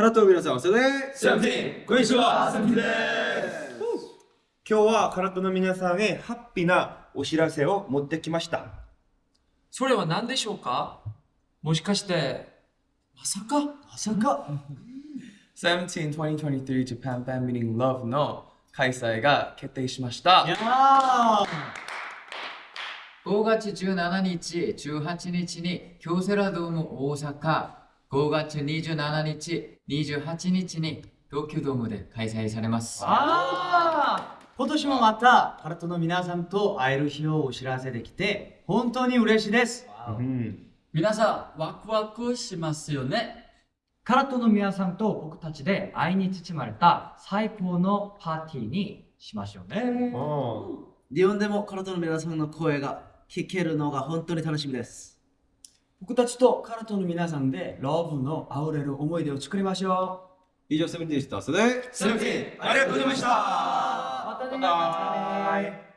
カラットの皆さん、それで、セこんにちはセブンティです。今日はカラットの皆さんへハッピーなお知らせを持ってきました。それは何でしょうか？もしかしてまさか？まさか？17 2023 Japan Fan Meeting Love の開催が決定しました。5月17日、18日に京セラドーム大阪、5月27日、28日に東京ドームで開催されます。ああ今年もまたカラットの皆さんと会える日をお知らせできて本当に嬉しいです。うん。皆さんワクワクしますよね。カラットの皆さんと僕たちで愛に包まれた最高のパーティーにしましょうね。日本でもカラトの皆さんの声が聞けるのが本当に楽しみです。僕たちとカラットの皆さんでラブの溢れる思い出を作りましょ以上、セブンティーンでした。それで、セブンティーンありがとうございました。うまたねバイバイ